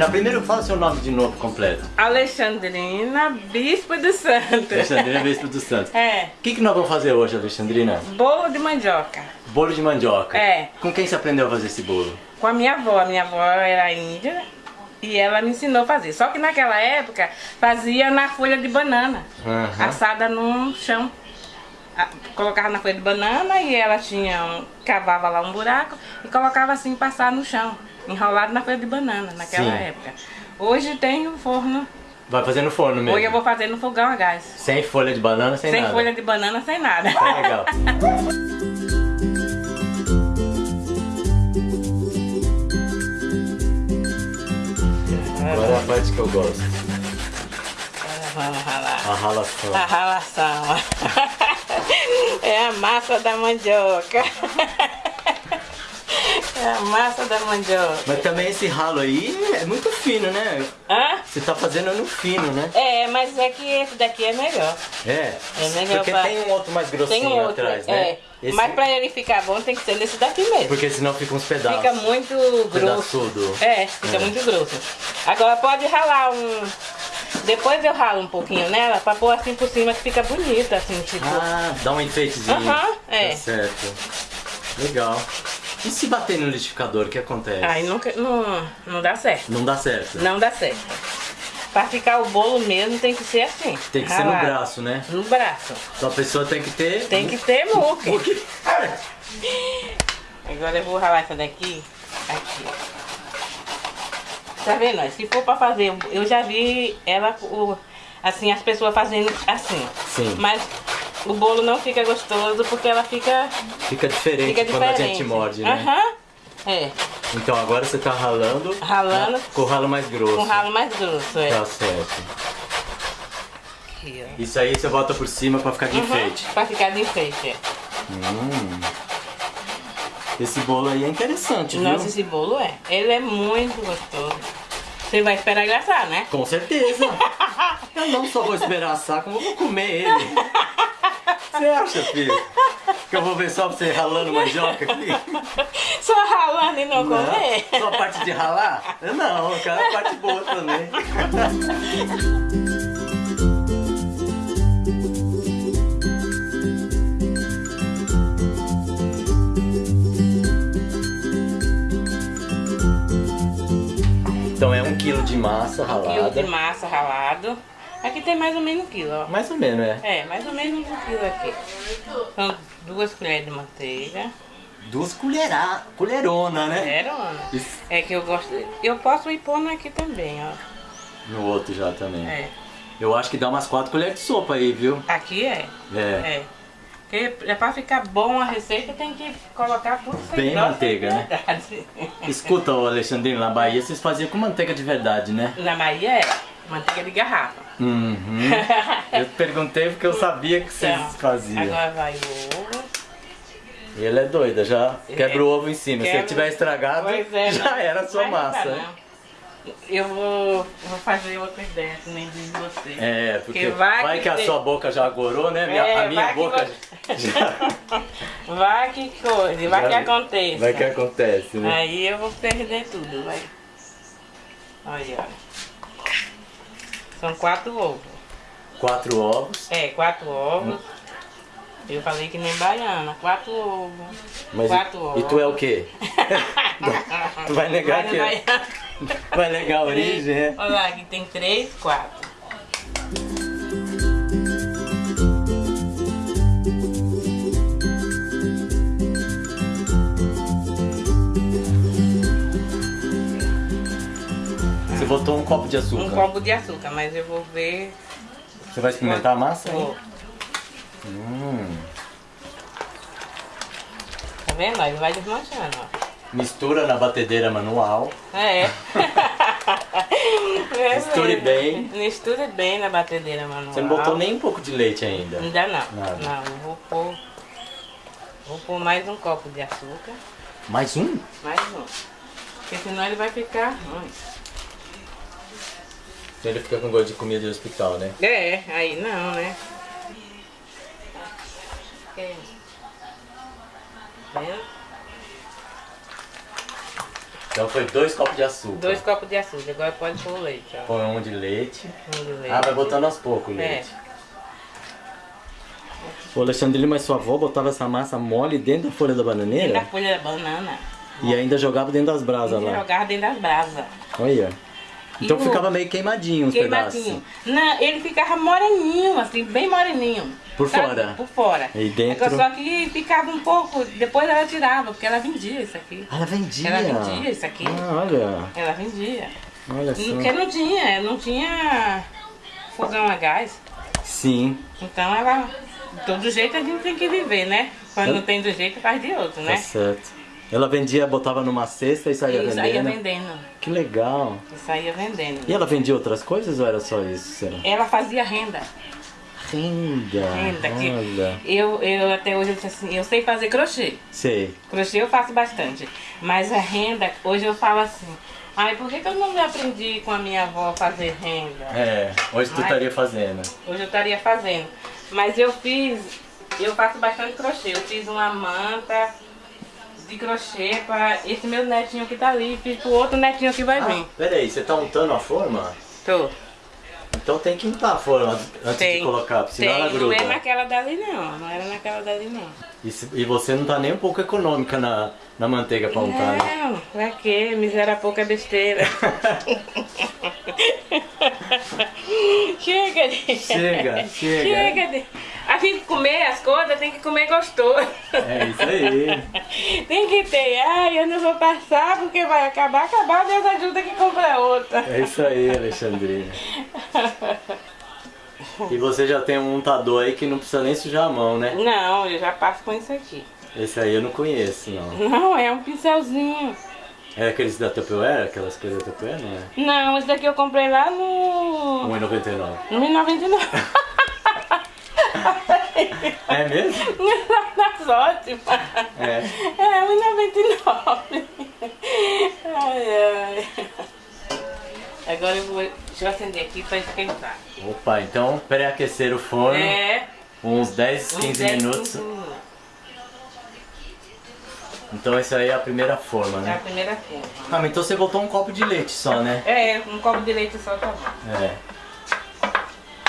Pena, primeiro fala seu nome de novo completo. Alexandrina Bispo do Santo. Alexandrina Bispo dos Santos. É, O que, que nós vamos fazer hoje, Alexandrina? bolo de mandioca. Bolo de mandioca. É. Com quem você aprendeu a fazer esse bolo? Com a minha avó. A minha avó era índia e ela me ensinou a fazer. Só que naquela época fazia na folha de banana, Aham. assada no chão. Colocava na folha de banana e ela tinha um, cavava lá um buraco e colocava assim passar no chão, enrolado na folha de banana naquela Sim. época. Hoje tem um forno. Vai fazer no forno mesmo? Hoje eu vou fazer no fogão a gás. Sem folha de banana, sem, Sem nada. folha de banana, sem nada. Tá legal. Agora é a parte que eu gosto. Vamos ralar. A ralação. A ralação. É a massa da mandioca. É a massa da mandioca. Mas também esse ralo aí é muito fino, né? Hã? Você tá fazendo no fino, né? É, mas é que esse daqui é melhor. É. É melhor Porque pra- tem um outro mais grossinho Tem outro, atrás, é. né? Esse- Mas pra ele ficar bom tem que ser nesse daqui mesmo. Porque senão fica uns pedaços. Fica muito grosso. Pedaçudo. É, fica É. muito grosso. Agora pode ralar um. Depois eu ralo um pouquinho nela pra pôr assim por cima que fica bonita, assim, tipo. Ah, dá um enfeitezinho. Aham, é. Tá certo. Legal. E se bater no liquidificador, o que acontece? Aí nunca, não, não dá certo. Não dá certo. Não dá certo. Pra ficar o bolo mesmo tem que ser assim. Tem que ser no ralado. braço, né? No braço. Então a pessoa tem que ter... Tem que ter muque. Muque. Agora eu vou ralar essa daqui. Aqui. Tá vendo? Se for pra fazer, eu já vi ela, assim, as pessoas fazendo assim. Sim. Mas o bolo não fica gostoso porque ela fica, Fica diferente fica quando diferente. a gente morde, né? Aham. É, Então agora você tá ralando... Ralando. Com o ralo mais grosso. com ralo mais grosso, é. Tá certo. Aqui. Isso aí você bota por cima pra ficar de Uhum, enfeite. Pra ficar de enfeite, é. Hum. Esse bolo aí é interessante, viu? Nossa, esse bolo é. Ele é muito gostoso. Você vai esperar engraçar, né? Com certeza. Eu não só vou esperar assar, como eu vou comer ele. Você acha, filho? Que eu vou ver só você ralando mandioca aqui? Só ralando e não, comer. Não, só a parte de ralar? Não, eu quero a parte boa também. Então é um quilo de massa Um ralada. quilo de massa ralado. Aqui tem mais ou menos um quilo, ó. Mais ou menos, é. É, mais ou menos um quilo aqui. São duas colheres de manteiga. Duas colheradas, colherona, né? Uma. Isso. É que eu gosto. Eu posso ir pondo aqui também, ó. No outro já também. É. Eu acho que dá umas quatro colheres de sopa aí, viu? Aqui é. É. É. Porque é pra ficar bom a receita tem que colocar tudo sem Bem manteiga, né? Escuta, ô Alexandrino, na Bahia vocês faziam com manteiga de verdade, né? Na Bahia é manteiga de garrafa. Uhum. Eu perguntei porque eu sabia que vocês Então, faziam. Agora vai o ovo. E ela é doida, já quebra o ovo em cima. Se Quebra- ele tiver estragado, é, já não- era a sua vai massa. Eu vou, vou fazer outra ideia que nem diz você. É, porque Que vai, vai que, que a sua boca já agorou, né? Minha- É, a minha que boca vo- já, Vai que coisa, vai Já- que aconteça. vai que acontece, né? Aí eu vou perder tudo, vai. Olha, olha. São quatro ovos. Quatro ovos, É, quatro ovos. Eu falei que nem baiana, quatro ovos. mas quatro e, ovos. e tu é o quê? tu vai negar Vai que é? Vai negar a origem, é? Olha lá, aqui tem três, quatro. Botou um copo de açúcar. Um copo de açúcar, mas eu vou ver. Você vai experimentar a massa? Vou. Hum. Tá vendo? Aí vai desmanchando, ó. Mistura na batedeira manual. É. É Misture bem. Misture bem na batedeira manual. Você não botou nem um pouco de leite ainda. Ainda não. Nada. Não, eu vou pôr. Vou pôr mais um copo de açúcar. Mais um? Mais um. Porque senão ele vai ficar ruim. Ele fica com gosto de comida de hospital, né? É, aí não, né? É. Então foi dois copos de açúcar. Dois copos de açúcar, agora pode pôr o leite, ó. Põe um de leite. Um de leite. Ah, vai botando aos poucos o É. leite. O Alexandrino, mas sua avó botava essa massa mole dentro da folha da Dentro da bananeira folha da banana. e ainda jogava dentro das brasas lá. jogava dentro das brasas. Olha. Então o- ficava meio queimadinho os Queimadinho. pedaços. Não, ele ficava moreninho, assim, bem moreninho. Por Sabe? fora? Por fora. E dentro? Só que ficava um pouco, depois ela tirava, porque ela vendia isso aqui. Ah, ela vendia. Ela vendia isso aqui. Ah, olha. Ela vendia. Olha só. Porque não tinha, não tinha fogão a gás. Sim, Então ela, de todo jeito a gente tem que viver, né? Quando não tem do jeito, faz de outro, tá né? certo. Ela vendia, botava numa cesta e saía E saía vendendo. vendendo. Que legal. E saía vendendo. E ela vendia outras coisas ou era só isso? Será? Ela fazia renda. Renda. Renda. Olha. eu, eu até hoje eu, disse assim, eu sei fazer crochê. Sei. Crochê eu faço bastante. Mas a renda, hoje eu falo assim, ai, por que, que eu não aprendi com a minha avó a fazer renda? É, hoje tu estaria fazendo. Hoje eu estaria fazendo. Mas eu fiz, eu faço bastante crochê. Eu fiz uma manta de crochê para esse meu netinho que tá ali. Fiz pro outro netinho que vai vir. Ah, peraí, você tá untando a forma? Tô. Então tem que untar a forma antes de Tem. colocar, porque senão Tem. ela Não gruda. é naquela dali não. Não era naquela dali não. E, se- e você não tá nem um pouco econômica na, na manteiga pra untar, né? Não, pra quê? Miséria pouca besteira. chega de... Chega, chega. Chega de... A gente comer as coisas tem que comer gostoso. É isso aí. Tem que ter, ai, eu não vou passar porque vai acabar, acabar, Deus ajuda que compra outra. É isso aí, Alexandrina. E você já tem um untador aí que não precisa nem sujar a mão, né? Não, eu já passo com isso aqui. Esse aí eu não conheço, não. Não, é um pincelzinho. É aqueles da Tupperware? Aquelas coisas da Tupperware, não é? Não, esse daqui eu comprei lá no... 1,99. No 1099. É mesmo? Nas ótimas. É. É, 1,99. Ai, ai. Agora eu vou... Deixa eu acender aqui pra esquentar. Opa, então pré-aquecer o forno É. uns 10, uns 15 10, minutos. 15 minutos. Então essa aí é a primeira forma, É a né? primeira forma. Ah, mas então você botou um copo de leite só, né? É, um copo de leite só tá bom. É.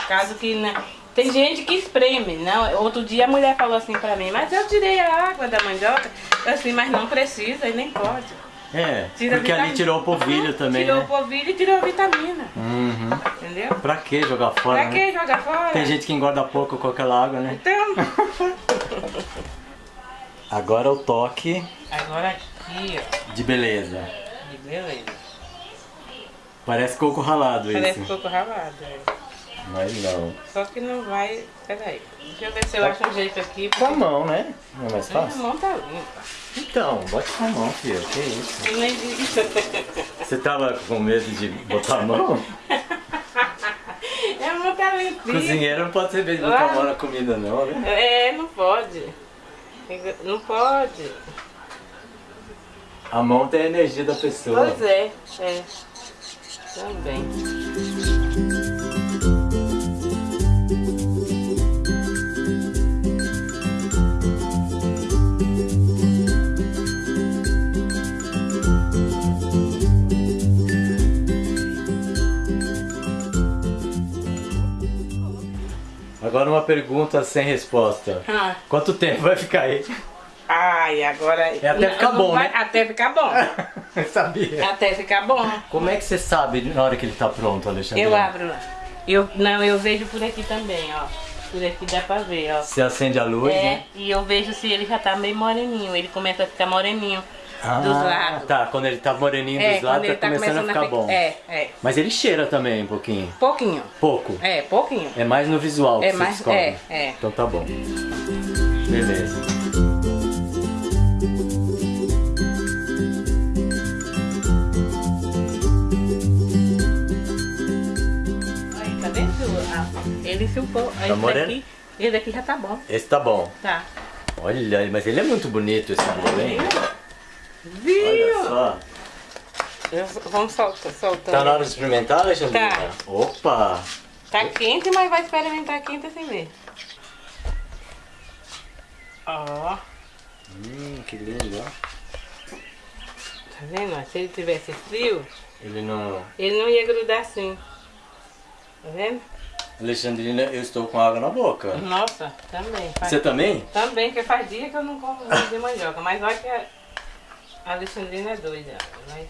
Caso que não... Tem gente que espreme, não. Outro dia a mulher falou assim pra mim, mas eu tirei a água da mandioca. Eu assim, mas não precisa e nem pode. É, Tira porque ali vitamina. tirou o polvilho também, Tirou né? o polvilho e tirou a vitamina. Uhum. Entendeu? Pra que jogar fora, Pra né? que jogar fora? Tem gente que engorda pouco com aquela água, né? Então, Agora o toque agora aqui, ó. de beleza. De beleza. Parece coco ralado Parece isso. coco ralado. é. Mas não. Só que não vai. Peraí. Deixa eu ver se eu acho um jeito aqui. Com a mão, né? Não é mais Minha fácil? mão tá limpa. Então, bote com a mão, filho. Que isso? Eu nem vi. Você tava com medo de botar a mão? Minha mão tá limpinha. Cozinheiro não pode ter medo de botar a mão na comida, não, né? É, não pode. Não pode. A mão tem a energia da pessoa. Pois é, é. Também. Agora uma pergunta sem resposta. Ah, Quanto tempo vai ficar aí? Ai, agora. É até Não, ficar bom, vai- né? Até ficar bom. Sabia. Até ficar bom. Como é que você sabe na hora que ele tá pronto, Alexandre? Eu abro lá. Eu, não, eu vejo por aqui também, ó. Por aqui dá pra ver, ó. Você acende a luz, É, né? e eu vejo se ele já tá meio moreninho. Ele começa a ficar moreninho ah, dos lados. Tá, quando ele tá moreninho é, dos lados, tá, tá, começando, começando a ficar a... bom. É, é. Mas ele cheira também um pouquinho. Pouquinho. Pouco. É, pouquinho. É mais no visual é que mais, você descobre. É, é. Então tá bom. Beleza. Aí, tá vendo? Ah, ele sulpou. Tá esse daqui, esse daqui já tá bom. Esse tá bom. Tá. Olha, mas ele é muito bonito esse tá bolo, hein? Viu? Olha só. Vamos soltar, soltando. Tá na hora de experimentar, Alexandrina? Tá. Opa! Tá quente, mas vai experimentar quente assim ver. Ó, Hum, que lindo, ó. tá vendo? Se ele tivesse frio, Ele não... ele não ia grudar assim. Tá vendo? Alexandrina, eu estou com água na boca. Nossa, também. Faz, Você também? Também, porque faz dia que eu não como de mandioca. Mas olha que a a Alexandrina é doida. Mas...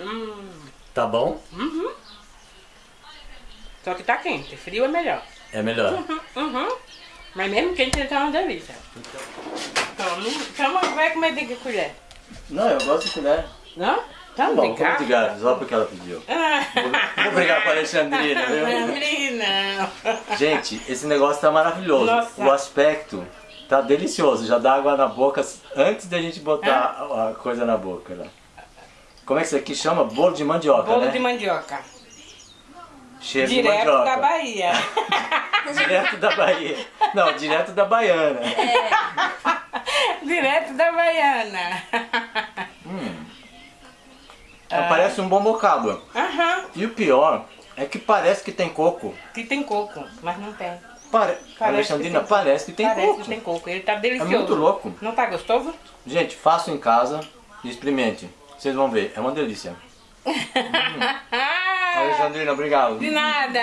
Hum, Tá bom? uhum. Só que tá quente, frio é melhor. É melhor. Uhum, uhum. Mas mesmo quente ele tá uma delícia. Toma, toma, vai comer de que colher? Não, eu gosto de colher. Não? Tá Tá bom, como de gato, só porque ela pediu. Vou brigar com a Alexandrina, viu? Menina. Gente, esse negócio tá maravilhoso. Nossa. O aspecto tá delicioso. Já dá água na boca antes da gente botar a a coisa na boca. Né? Como é que isso aqui chama? Bolo de mandioca, Bolo né? de mandioca. Cheiro de Direto mandioca. da Bahia. Direto da Bahia. Não, direto da Baiana. Direto da Baiana. Parece um bom bocado. Aham. E o pior é que parece que tem coco. Que tem coco, mas não tem. Pare... Alexandrina, tem. parece que tem Parece coco. que tem coco. Ele tá É delicioso. muito louco. Não tá gostoso? Gente, faça em casa e experimente. Vocês vão ver, é uma delícia. Alexandrina, obrigado. De nada.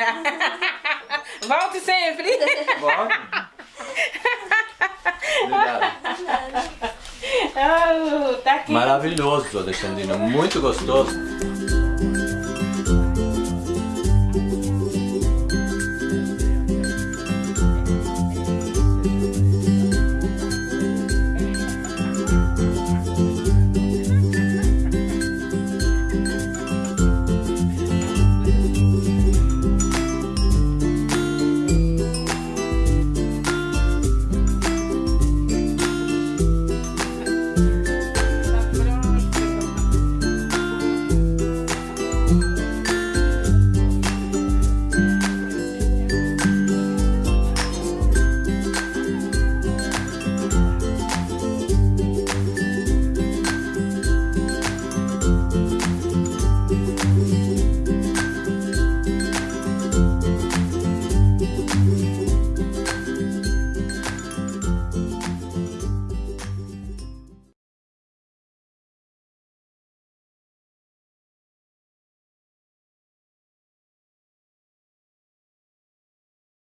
Volte sempre. Volte. Obrigado. Oh, tá aqui. Maravilhoso, Alexandrina. Muito gostoso.